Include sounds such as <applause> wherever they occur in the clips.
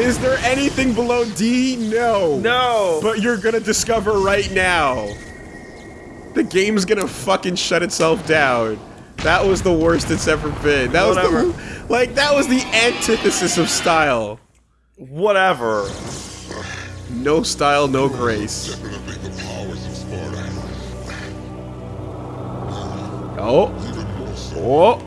Is there anything below D? No. No. But you're gonna discover right now. The game's gonna fucking shut itself down. That was the worst it's ever been. That Whatever. was the <laughs> like that was the antithesis of style. Whatever. No style, no grace. Definitely the powers of Sparta. Oh, Even more so. oh.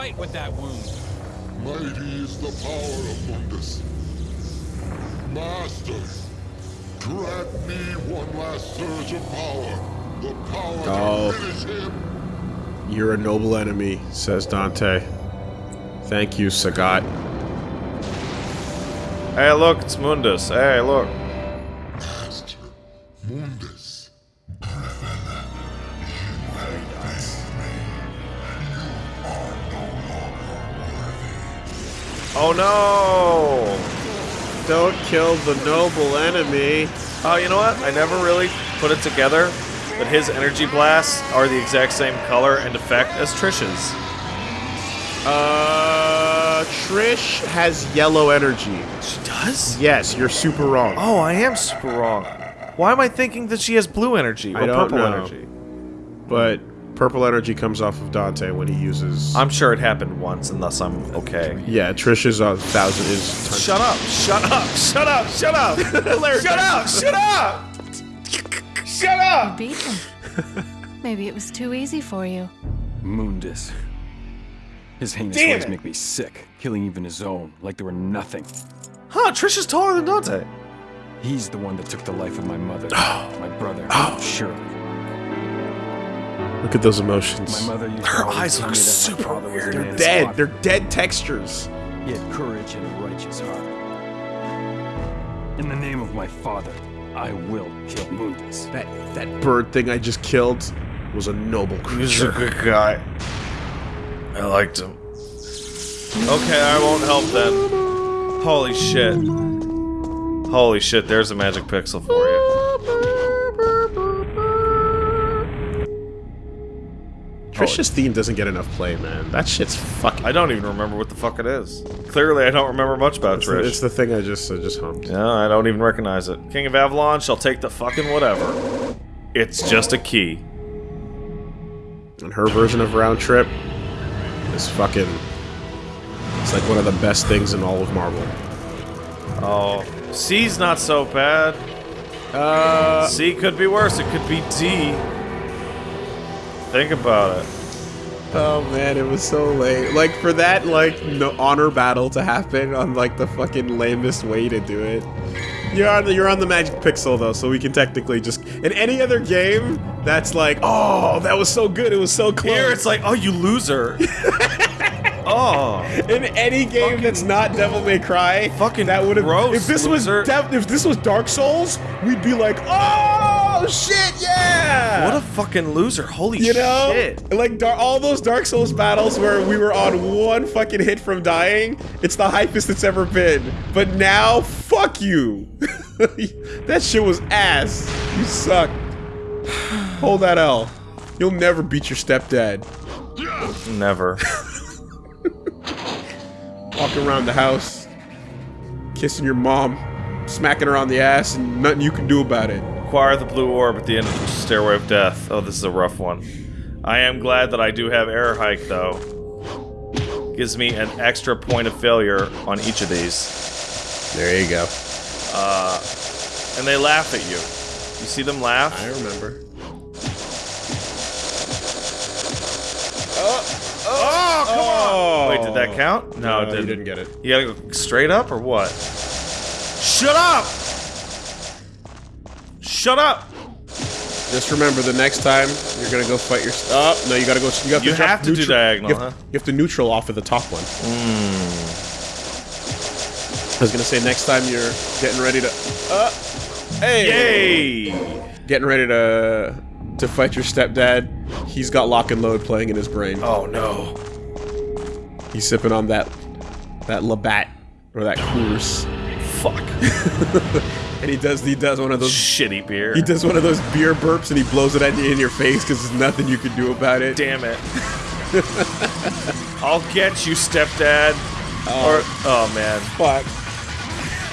Fight with that wound. Mighty is the power of Mundus. Master, grant me one last surge of power. The power Oh. to finish him. You're a noble enemy, says Dante. Thank you, Sagat. Hey, look, it's Mundus. Hey, look. Master Mundus. Oh no! Don't kill the noble enemy. Oh, you know what? I never really put it together but his energy blasts are the exact same color and effect as Trish's. Uh, Trish has yellow energy. She does? Yes, you're super wrong. Oh, I am super wrong. Why am I thinking that she has blue energy or I don't purple know. energy? But purple energy comes off of Dante when he uses. I'm sure it happened once, and thus I'm okay. yeah, Trish is a uh, thousand is. ton- Shut up! Shut up! Shut up! Shut up! <laughs> shut up! Shut up! Shut up! Beat him. <laughs> Maybe it was too easy for you. Mundus. His heinous Damn ways it. make me sick, killing even his own, like they were nothing. Huh? Trish is taller than Dante. He's the one that took the life of my mother, <gasps> my brother, oh. Shirley. Look at those emotions. My mother used Her eyes look me that my super weird. They're Dead. slaughter. They're dead textures. He had courage and a righteous heart. In the name of my father, I will kill Mundus. That that bird thing I just killed was a noble creature. He's a good guy. I liked him. Okay, I won't help then. Holy shit. Holy shit, there's a magic pixel for you. Trish's theme doesn't get enough play, man. That shit's fucking. I don't even remember what the fuck it is. Clearly, I don't remember much about It's the, it's the thing I just I just hummed. Yeah, I don't even recognize it. King of Avalon shall take the fucking whatever. It's just a key. And her version of round trip is fucking. It's like one of the best things in all of Marvel. Oh, C's not so bad. Uh, C could be worse. It could be D. Think about it. oh man, it was so late. Like for that, like no honor battle to happen on like the fucking lamest way to do it. You're on the, you're on the magic pixel though, so we can technically just in any other game that's like, oh, that was so good, it was so close. Here it's like, oh, you loser. <laughs> oh. in any game that's not Devil May Cry, Fucking that would have. gross, If this loser. was if this was Dark Souls, we'd be like, oh shit, yeah. What a fucking loser. Holy you know, shit. like dar- all those Dark Souls battles where we were on one fucking hit from dying. It's the hypest it's ever been. But now, fuck you. <laughs> that shit was ass. You suck. <sighs> Hold that L. You'll never beat your stepdad. Never. <laughs> walking around the house, kissing your mom, smacking her on the ass, and nothing you can do about it. Acquire the blue orb at the end of the Stairway of Death. Oh, this is a rough one. I am glad that I do have air hike though. Gives me an extra point of failure on each of these. There you go. Uh, and they laugh at you. You see them laugh? I remember. Oh, oh, oh come Oh. Wait, did that count? No, it didn't. didn't get it. You gotta go straight up or what? Shut up! Shut up! Just remember, the next time you're gonna go fight your. Oh no, you gotta go. You have You to, jump have to do neutral- diagonal, You have, huh? you have to neutral off of the top one. Hmm. I was gonna say next time you're getting ready to. Uh, hey. Yay! Getting ready to to fight your stepdad. He's got lock and load playing in his brain. Oh no. He's sipping on that that Labatt or that Coors. Fuck. <laughs> And he does he does one of those Shitty beer. he does one of those beer burps and he blows it at you in your face because there's nothing you can do about it. Damn it. I'll get you, stepdad. Oh. Or oh man. Fuck.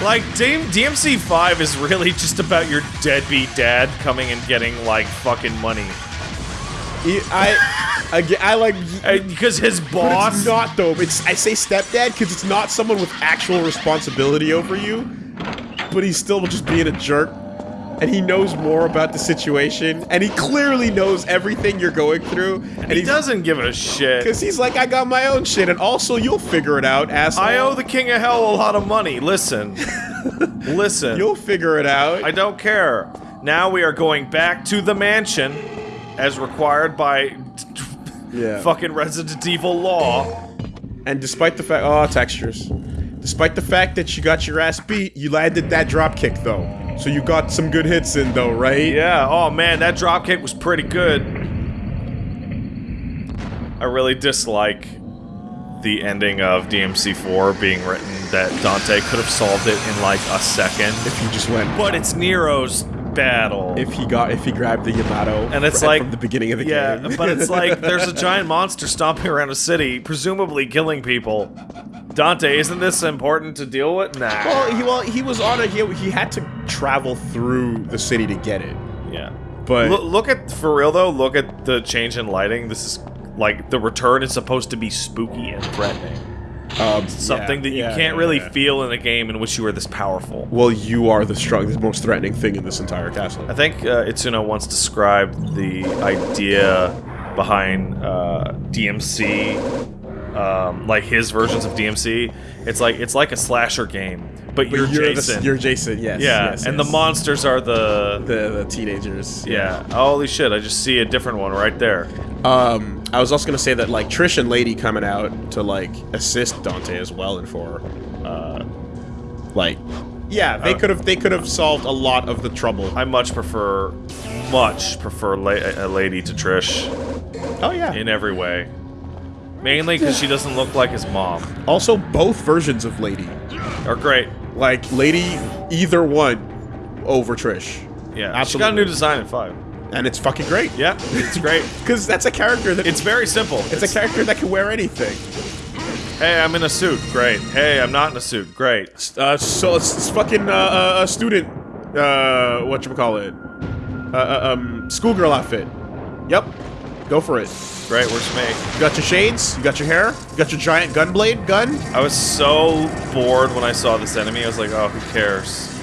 Like DM DMC five is really just about your deadbeat dad coming and getting like fucking money. He- I, I like. Uh, because his But boss it's not though. It's I say stepdad because it's not someone with actual responsibility over you, but he's still just being a jerk, and he knows more about the situation, and he clearly knows everything you're going through, and he doesn't give a shit. Because he's like, I got my own shit, and also you'll figure it out, asshole. I owe the king of hell a lot of money. Listen. <laughs> Listen. You'll figure it out. I don't care. Now we are going back to the mansion as required by yeah. <laughs> fucking Resident Evil law. And despite the fact, oh, textures. Despite the fact that you got your ass beat, you landed that drop kick though. So you got some good hits in though, right? Yeah, oh man, that dropkick was pretty good. I really dislike the ending of DMC4 being written that Dante could have solved it in like a second. If you just went, But it's Nero's battle. if he got, if he grabbed the Yamato, and it's like from the beginning of the yeah, game. but it's like <laughs> there's a giant monster stomping around a city, presumably killing people. Dante, isn't this important to deal with? Nah. well, he well he was on a he, he had to travel through the city to get it. yeah. But Look, look at for real though. Look at the change in lighting. This is like the return is supposed to be spooky and threatening. um, Something yeah, that you yeah, can't really yeah. feel in a game in which you are this powerful. Well, you are the strongest, most threatening thing in this entire castle. I think uh, Itsuno once described the idea behind uh, DMC, um, like his versions of DMC. It's like it's like a slasher game, but, you're, the- Jason. you're Jason. Yes. yeah, yes, and yes. the monsters are the the the teenagers. yeah. Holy shit! I just see a different one right there. Um, I was also gonna say that like Trish and Lady coming out to like assist Dante as well and for, uh, like, yeah, they Uh, could have they could have solved a lot of the trouble. I much prefer, much prefer la a lady to Trish oh yeah. in every way. Mainly because she doesn't look like his mom. also, both versions of Lady, Are great. like Lady, either one over Trish, Yeah, she got a new design in five. and it's fucking great. Yeah, it's great. <laughs> because that's a character that It's very simple. it's a character that can wear anything. hey, I'm in a suit. Great. Hey, I'm not in a suit. Great. Uh, so it's, it's fucking uh, uh, a student, uh, what you call it, uh, uh, um, schoolgirl outfit. Yep, go for it. Great. Where's me? You got your shades, you got your hair, you got your giant gun blade gun. I was so bored when I saw this enemy. I was like, oh, who cares?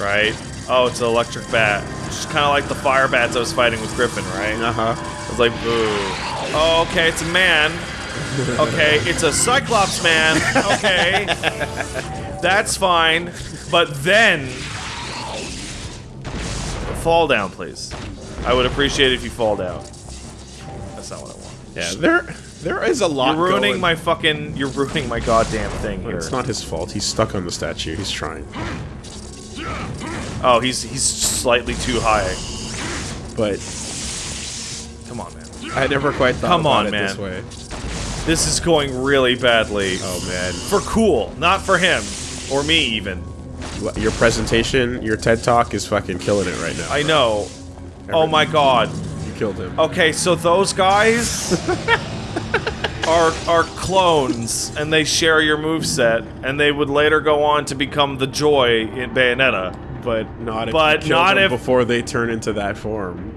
Right? Oh, it's an electric bat. Just kind of like the fire bats I was fighting with Griffon, right? Uh huh. I was like, boo. Oh, okay, it's a man. Okay, it's a Cyclops man. Okay. <laughs> That's fine. But then. Fall down, please. I would appreciate it if you fall down. Yeah, there, there is a lot. You're ruining going- my fucking. You're ruining my goddamn thing here. It's not his fault. He's stuck on the statue. He's trying, Oh, he's he's slightly too high. but Come on, man. I never quite thought Come about on, it this man. way. This is going really badly. Oh man, For cool, not for him or me even. your presentation, your TED talk is fucking killing it right now. I know. Oh my god. You killed him. Okay, so those guys <laughs> are are clones and they share your moveset and they would later go on to become the joy in Bayonetta. but not if But you kill not them if- before they turn into that form.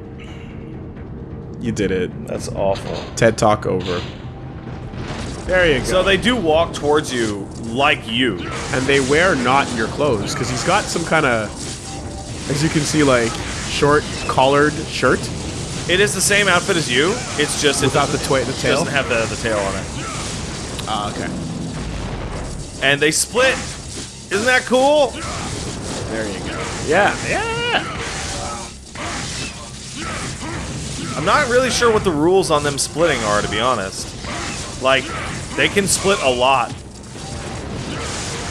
You did it. That's awful. TED talk over. There you go. So they do walk towards you like you. and they wear not your clothes because he's got some kind of, as you can see, like short collared shirt It is the same outfit as you. It's just it without the twi- the it tail. doesn't have the, the tail on it. Ah, okay. And they split. Isn't that cool? There you go. Yeah, yeah. I'm not really sure what the rules on them splitting are, to be honest. Like, they can split a lot.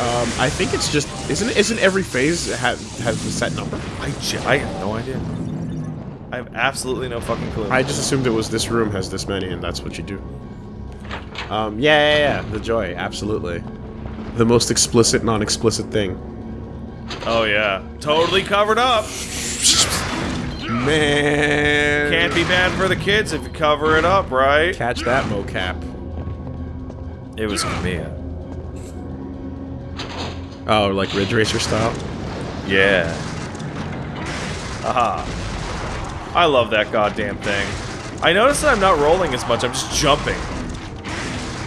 Um, I think it's just isn't it, isn't every phase ha has a set number? I, I have no idea. I have absolutely no fucking clue. I just assumed it was this room has this many, and that's what you do. Um, yeah, yeah, yeah. The joy, absolutely. The most explicit, non-explicit thing. Oh yeah, totally covered up. Man. Can't be bad for the kids if you cover it up, right? catch that mocap. It was Kamiya. Oh, like Ridge Racer style? Yeah. Aha. I love that goddamn thing. I notice that I'm not rolling as much, I'm just jumping.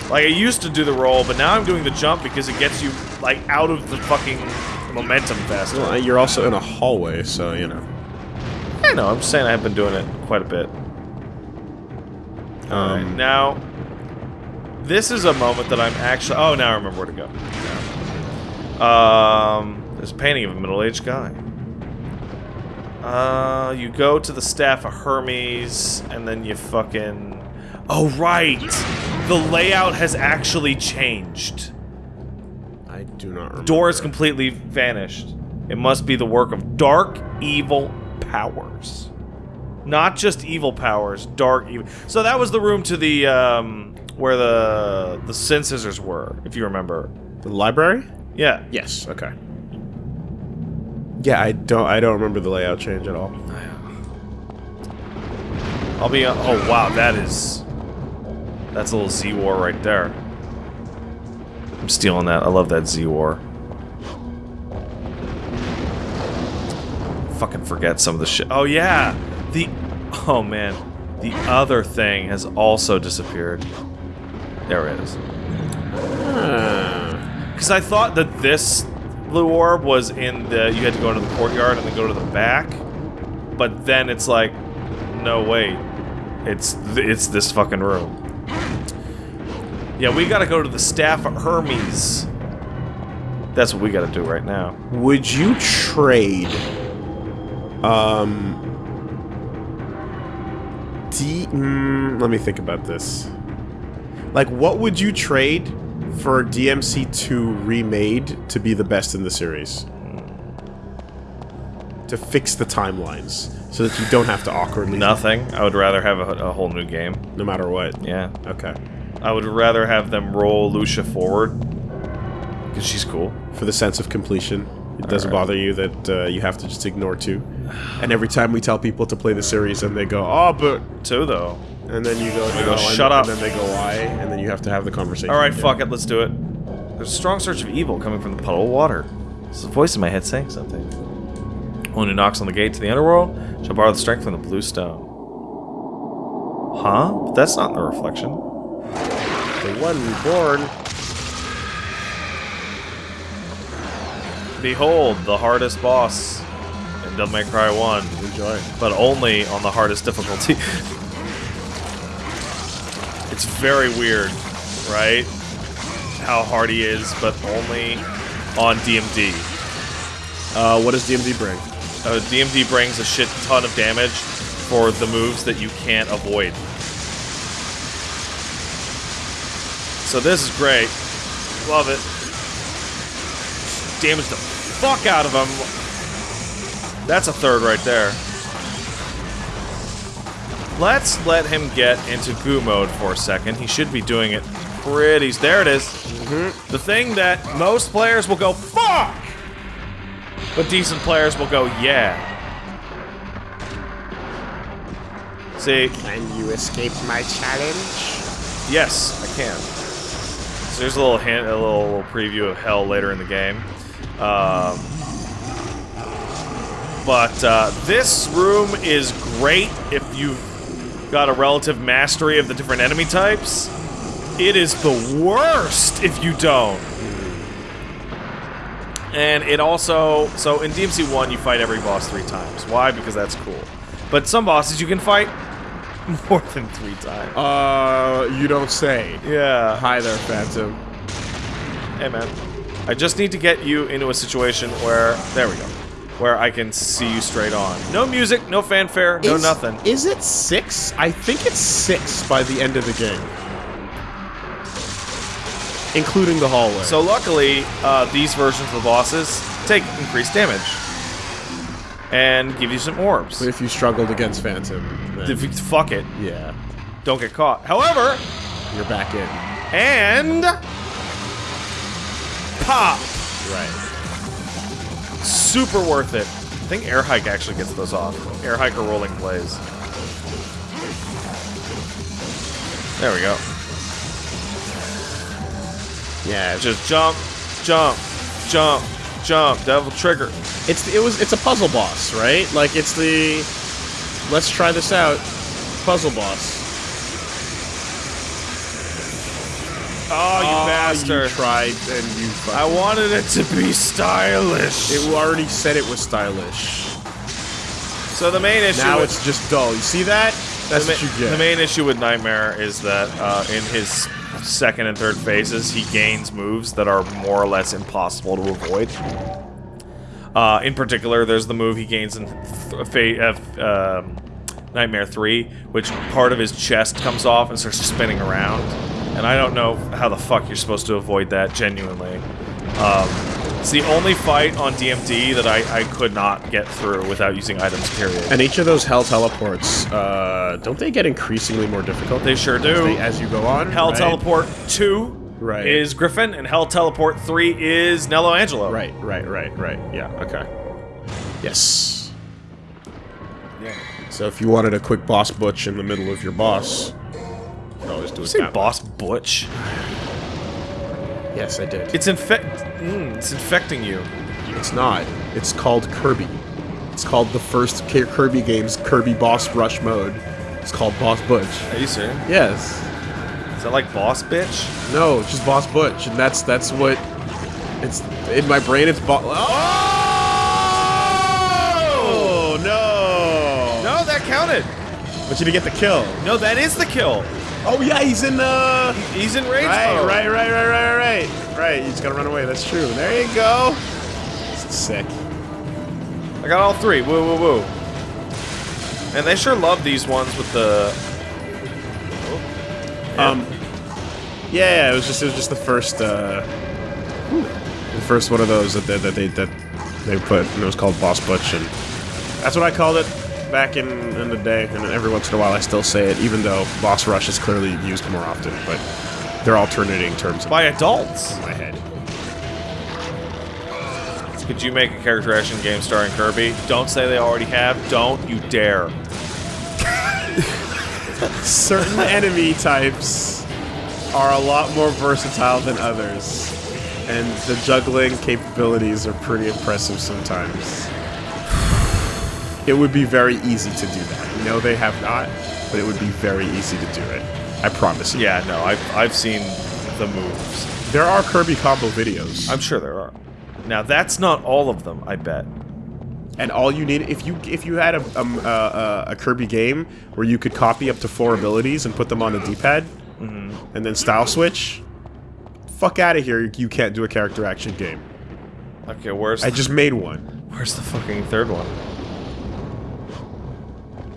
Like, I used to do the roll, but now I'm doing the jump because it gets you, like, out of the fucking momentum faster. Well, you're also in a hallway, so, you know. I know, I'm just saying I've been doing it quite a bit. Um, now... This is a moment that I'm actually... Oh, now I remember where to go. Um, there's a painting of a middle-aged guy. Uh, you go to the staff of Hermes, and then you fucking... Oh, right! The layout has actually changed. I do not remember. Door is completely vanished. It must be the work of dark, evil powers. Not just evil powers, dark evil. So that was the room to the, um, where the, the sin scissors were, if you remember. The library? Yeah. Yes, okay. Yeah, I don't I don't remember the layout change at all. I'll be, uh, oh wow, that is, that's a little Z-War right there. I'm stealing that. I love that Z-War. Fucking forget some of the shit. Oh yeah! The, oh man. The other thing has also disappeared. There it is. Hmm. Because I thought that this blue orb was in the, you had to go into the courtyard and then go to the back. But then it's like, no wait, it's it's this fucking room. Yeah, we gotta go to the staff of Hermes. That's what we gotta do right now. Would you trade um D mm, let me think about this. Like what would you trade for DMC2 remade to be the best in the series? To fix the timelines so that you don't have to awkwardly Nothing. I would rather have a, a whole new game. no matter what. Yeah. Okay. I would rather have them roll Lucia forward. Because she's cool. For the sense of completion. It doesn't Alright. bother you that uh, you have to just ignore two. And every time we tell people to play the series and they go, "Oh, but Two, though. And then you go, go, no, and- "Shut up." And then they go, why? And then you have to have the conversation. Alright, fuck it, let's do it. There's a strong surge of evil coming from the puddle of water. There's a voice in my head saying something. One who knocks on the gate to the underworld shall borrow the strength from the blue stone. Huh? But that's not the reflection. The one reborn. Behold, the hardest boss in Devil May Cry 1, Enjoy. but only on the hardest difficulty. <laughs> it's very weird, right? How hard he is, but only on DMD. Uh, what does DMD bring? Uh, DMD brings a shit ton of damage for the moves that you can't avoid. So this is great. Love it. Damage the fuck out of him. That's a third right there. Let's let him get into goo mode for a second. He should be doing it pretty... There it is. The thing that most players will go, fuck! But decent players will go, yeah. See, Can you escape my challenge? yes, I can. So here's a little hint, a little, little preview of hell later in the game. Um, but uh, this room is great if you've got a relative mastery of the different enemy types. It is the worst if you don't. And it also, so in DMC 1, you fight every boss three times. Why? Because that's cool. But some bosses you can fight <laughs> more than three times. Uh, you don't say. Yeah. Hi there, Phantom. Hey, man. I just need to get you into a situation where, there we go, where I can see you straight on. No music, no fanfare, no Is- nothing. Is it six? I think it's six by the end of the game. Including the hallway. So luckily, uh, these versions of the bosses take increased damage. And give you some orbs. But if you struggled against Phantom, then, fuck it. yeah, Don't get caught. However, you're back in. and pop. Right. Super worth it. I think Air Hike actually gets those off. Air Hike or Rolling Blaze. There we go. Yeah, Just jump, jump, jump, jump. Devil trigger. it's it was it's a puzzle boss, right? Like it's the let's try this out puzzle boss. Oh, you Oh, bastard. You tried and you. I wanted it to be stylish. it already said it was stylish. so the main issue Now with- it's just dull. You see that? That's the, what you get. the main issue with Nightmare is that uh, in his second and third phases, he gains moves that are more or less impossible to avoid. Uh, in particular, there's the move he gains in uh, um, Nightmare 3, which part of his chest comes off and starts spinning around. And I don't know how the fuck you're supposed to avoid that, genuinely. Um, it's the only fight on DMD that I, I could not get through without using items, period. and each of those hell teleports, uh, don't they get increasingly more difficult? They sure as, do. they- as you go on. Hell right? Teleport 2 Right. is Griffon, and Hell Teleport 3 is Nelo Angelo. Right, right, right, right. Yeah. Okay. Yes. Yeah. So if you wanted a quick boss butch in the middle of your boss, you could do it Say. Boss Butch. Yes, I did. It's infect. Mm, it's infecting you. It's not. It's called Kirby. It's called the first Kirby game's Kirby Boss Rush mode. It's called Boss Butch. Are you serious? Yes. Is that like Boss Bitch? No, it's just Boss Butch, and that's that's what it's in my brain. It's Boss. Oh no! No, that counted. But you didn't get the kill. No, that is the kill. Oh yeah, he's in the. He's in rage Right, mode. right, right, right, right, right. Right, He's gotta run away. That's true. There you go. This is sick. I got all three. Woo, woo, woo. And they sure love these ones with the. Um, yeah, yeah, it was just it was just the first uh, the first one of those that they, that they that they put, and it was called Boss Butch, and that's what I called it back in in the day. And every once in a while, I still say it, even though Boss Rush is clearly used more often. But they're alternating terms in by adults. my head. Could you make a character action game starring Kirby? Don't say they already have. Don't you dare. <laughs> Certain enemy types are a lot more versatile than others, and the juggling capabilities are pretty impressive sometimes. It would be very easy to do that. No, they have not, but it would be very easy to do it. I promise you. Yeah, no, I've, I've seen the moves. There are Kirby combo videos, I'm sure there are. Now, that's not all of them, I bet. and all you need if you if you had a um, uh, uh, a Kirby game where you could copy up to four abilities and put them on the D-pad, and then style switch. Fuck out of here! You can't do a character action game. Okay, where's I just made one. where's the fucking third one?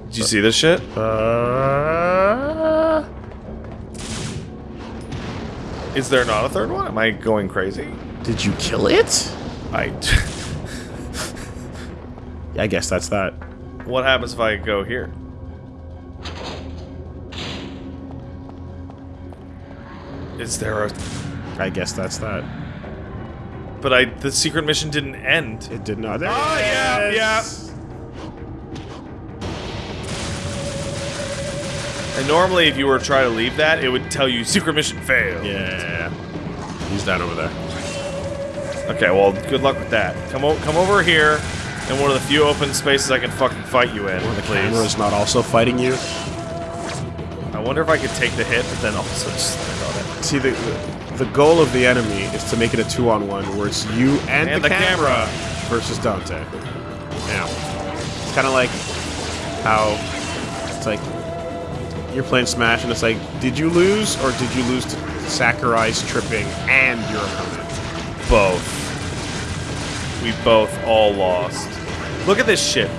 Did you see this shit? Uh, Is there not a third one? Am I going crazy? did you kill it? I. <laughs> I guess that's that. what happens if I go here? Is there a? I guess that's that. But I the secret mission didn't end. It did not. There Oh, yeah, yeah. And normally, if you were to try to leave that, it would tell you secret mission failed. Yeah. He's down over there. Okay, well, good luck with that. Come o come over here, in one of the few open spaces I can fucking fight you in, The please. camera's not also fighting you. I wonder if I could take the hit, but then also just it. See, the, the the goal of the enemy is to make it a two-on-one, where it's you and, And the, the camera, camera. versus Dante. Yeah. It's kind of like how it's like you're playing Smash, and it's like, did you lose, or did you lose to Sakurai's tripping and your opponent? Both. We both all lost. Look at this shit.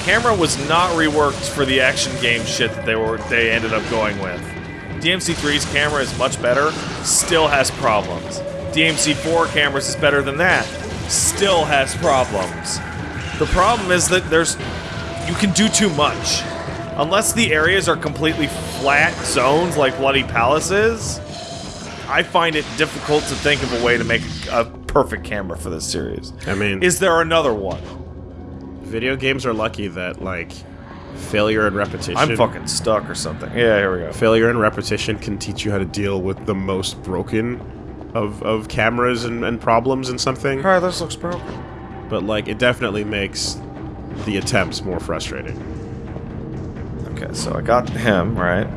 Camera was not reworked for the action game shit that they were they ended up going with. DMC3's camera is much better, still has problems. DMC4 cameras is better than that, still has problems. The problem is that there's you can do too much. Unless the areas are completely flat zones like Bloody Palace is, I find it difficult to think of a way to make a perfect camera for this series. I mean, Is there another one? video games are lucky that like failure and repetition. I'm fucking stuck or something. Yeah, here we go. Failure and repetition can teach you how to deal with the most broken of of cameras and, and problems and something. Alright, this looks broken. But like, it definitely makes the attempts more frustrating. Okay, so I got him, right?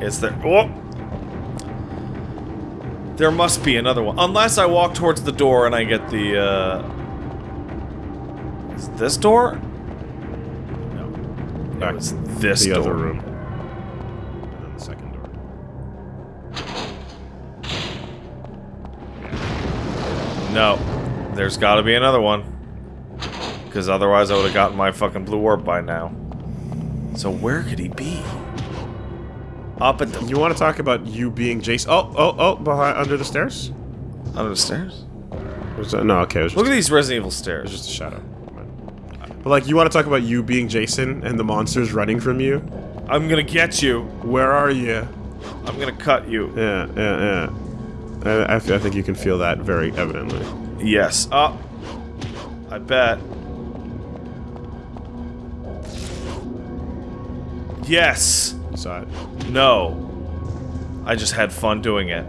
Is there... Oh! There must be another one. Unless I walk towards the door and I get the, uh... Is this door? No. Back It was this the door. other room. And then the second door. No. There's gotta be another one. Because otherwise I would have gotten my fucking blue orb by now. So where could he be? Up at the... You want to talk about you being Jason? Oh, oh, oh! Behind, under the stairs? Under the stairs? Was that, no, okay. It was just, Look at these Resident Evil stairs. just a shadow. But like, you want to talk about you being Jason and the monsters running from you? I'm gonna get you. Where are you? I'm gonna cut you. Yeah, yeah, yeah. I, I, I think you can feel that very evidently. Yes. Uh, I bet. Yes. It. No. I just had fun doing it.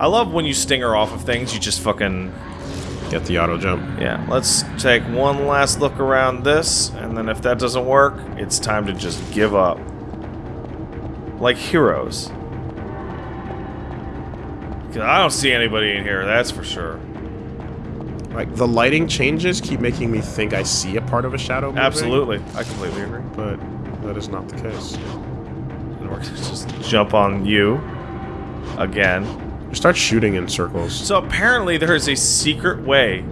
I love when you stinger off of things, you just fucking... Get the auto jump. Yeah, let's take one last look around this, and then if that doesn't work, it's time to just give up. Like heroes. I don't see anybody in here, that's for sure. Like the lighting changes keep making me think I see a part of a shadow. Moving, Absolutely. I completely agree. but that is not the case. And we're gonna just jump on you again. You start shooting in circles. So apparently there is a secret way,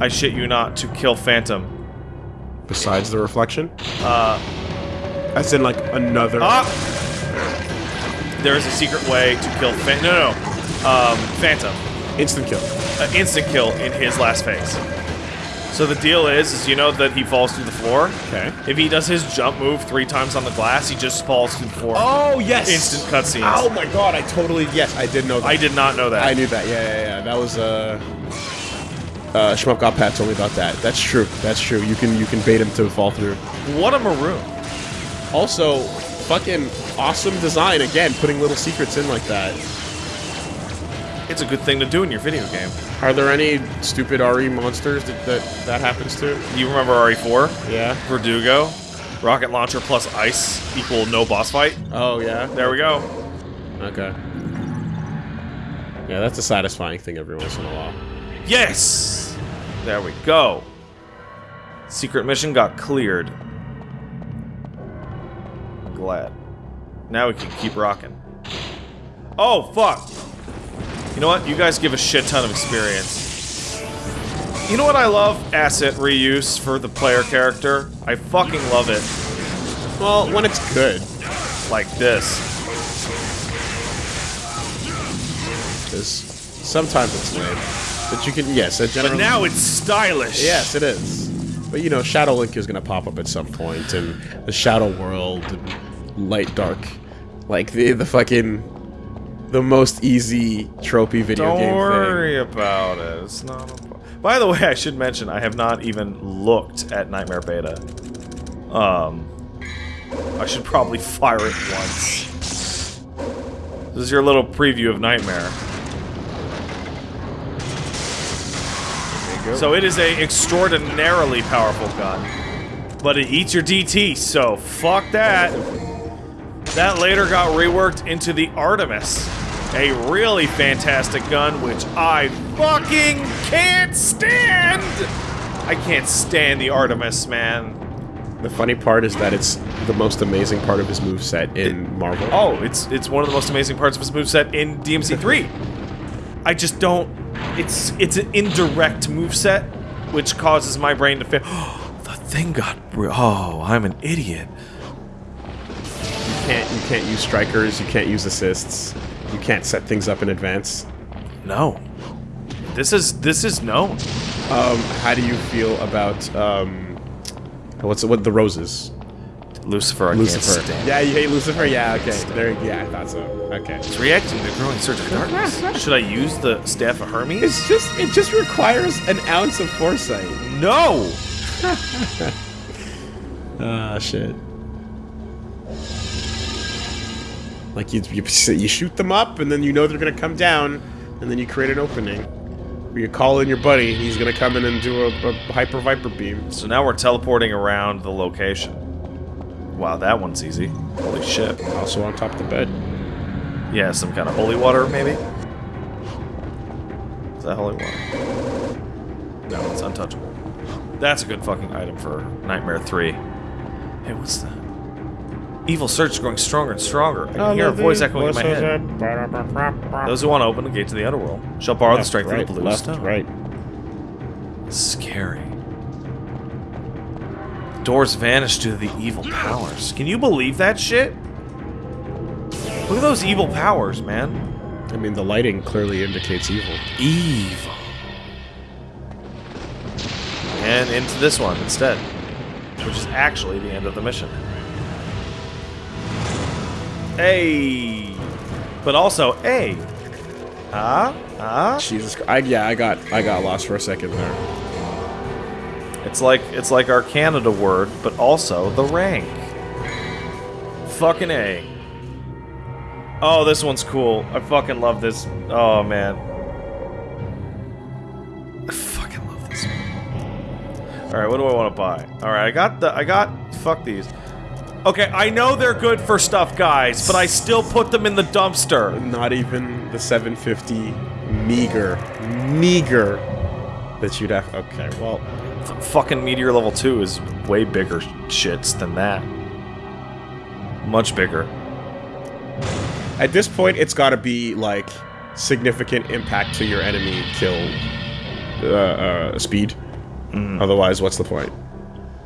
I shit you not, to kill Phantom. Besides the reflection, Uh, as in like another. ah! There is a secret way to kill Phantom. No, no, no. Um, Phantom. Instant kill. An instant kill in his last phase. So the deal is, is you know that he falls through the floor. Okay. If he does his jump move three times on the glass, he just falls through the floor. Oh yes. Instant cutscene. Oh my god! I totally yes. I did know that. I did not know that. I knew that. Yeah, yeah, yeah. That was uh. Uh, Shmup got Pat told me about that. That's true. That's true. You can you can bait him to fall through. What a maroon. Also, fucking awesome design again, putting little secrets in like that. It's a good thing to do in your video game. Are there any stupid RE monsters that that, that happens to? You remember RE4? Yeah. Verdugo? Rocket launcher plus ice equal no boss fight? Oh yeah. There we go. Okay. Yeah, that's a satisfying thing every once in a while. Yes! There we go. Secret mission got cleared. I'm glad. Now we can keep rocking. Oh, fuck! You know what? You guys give a shit ton of experience. You know what I love? Asset reuse for the player character. I fucking love it. Well, when it's good, Like this. because sometimes it's lame. But you can, yes, it But now it's stylish. Yes, it is. But you know, Shadow Link is gonna pop up at some point, and the Shadow World, and Light Dark, like the the fucking the most easy tropey video game. Don't game worry about it. It's not. A... By the way, I should mention I have not even looked at Nightmare Beta. Um, I should probably <laughs> fire it once. This is your little preview of Nightmare. So it is a extraordinarily powerful gun, but it eats your DT. So fuck that. That later got reworked into the Artemis, a really fantastic gun, which I fucking can't stand. I can't stand the Artemis, man. The funny part is that it's the most amazing part of his moveset in Marvel. Oh, it's it's one of the most amazing parts of his moveset in DMC3. I just don't. It's it's an indirect moveset, which causes my brain to feel. <gasps> the thing got. Oh, I'm an idiot. You can't you can't use strikers, you can't use assists, you can't set things up in advance. No. This is this is known. Um, how do you feel about um, what's what the roses? Lucifer, I Lucifer. can't stand. Yeah, you hate Lucifer? Yeah, okay. There, yeah, I thought so. Okay. It's reacting to growing surge of darkness. Should I use the Staff of Hermes? It's just, it just requires an ounce of foresight. no! <laughs> Ah, shit. Like you, you, you shoot them up, and then you know they're gonna come down, and then you create an opening. Where you call in your buddy, he's gonna come in and do a, a hyper viper beam. So now we're teleporting around the location. Wow, that one's easy. Holy shit. Also on top of the bed. Yeah, some kind of holy water, maybe? Is that holy water? No, it's untouchable. That's a good fucking item for Nightmare 3. Hey, what's that? Evil Surge is growing stronger and stronger. I can oh, hear a voice echoing in my head. Those who want to open the gate to the underworld shall borrow the strength right, of the blue left, stone. right. Scary. Doors vanish due to the evil powers. Can you believe that shit? Look at those evil powers, man. I mean, the lighting clearly indicates evil. Evil. And into this one instead. Which is actually the end of the mission. Hey! But also, hey! Ah? Ah? Jesus, Christ. I, yeah, I got, I got lost for a second there. It's like it's like our Canada word, but also the rank. Fucking A. Oh, this one's cool. I fucking love this. Oh man. I fucking love this one. Alright, what do I want to buy? Alright, I got the I got fuck these. Okay, I know they're good for stuff, guys, but I still put them in the dumpster. Not even the 750 meager, meager that you'd have. Okay, well, F- fucking Meteor Level 2 is way bigger shits than that. Much bigger. at this point, it's got to be like significant impact to your enemy kill uh, uh, speed. Otherwise, what's the point?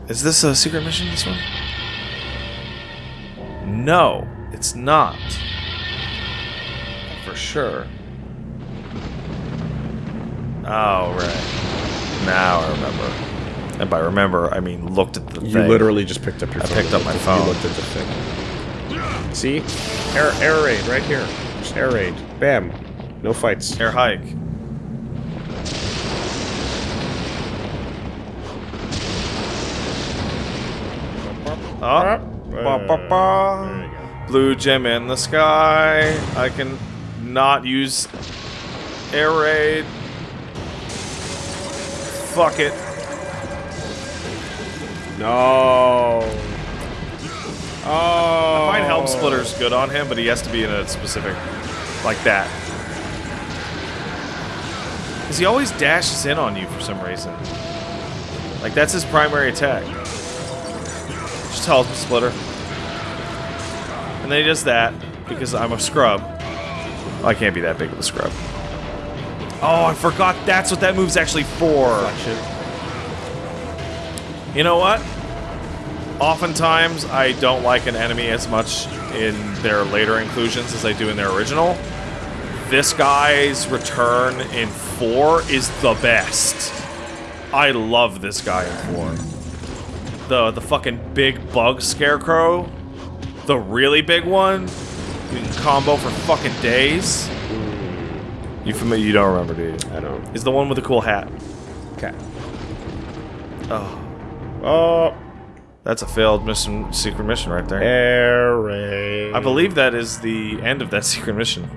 Is this a secret mission, this one? No, it's not. For sure. Oh, right. Now I remember. And by remember, I mean looked at the You thing. literally just picked up your I phone. picked up my phone. You looked at the thing. See? Air, air raid right here. Just air raid. Bam. No fights. Air hike. Oh. Ba, ba, ba. Blue gem in the sky. I can not use air raid. Fuck it. No. Oh. I find Helm Splitter's good on him, but he has to be in a specific like that. Because he always dashes in on you for some reason. Like that's his primary attack. Just Helm Splitter. And then he does that because I'm a scrub. I can't be that big of a scrub. Oh, I forgot that's what that move's actually for. You know what? Oftentimes, I don't like an enemy as much in their later inclusions as I do in their original. This guy's return in 4 is the best. I love this guy in 4. The, the fucking big bug scarecrow. The really big one. You can combo for fucking days. You familiar? You don't remember, do you? I don't. Is the one with the cool hat. Okay. Oh, Oh. that's a failed mission, secret mission right there. Air. I believe that is the end of that <laughs> secret mission.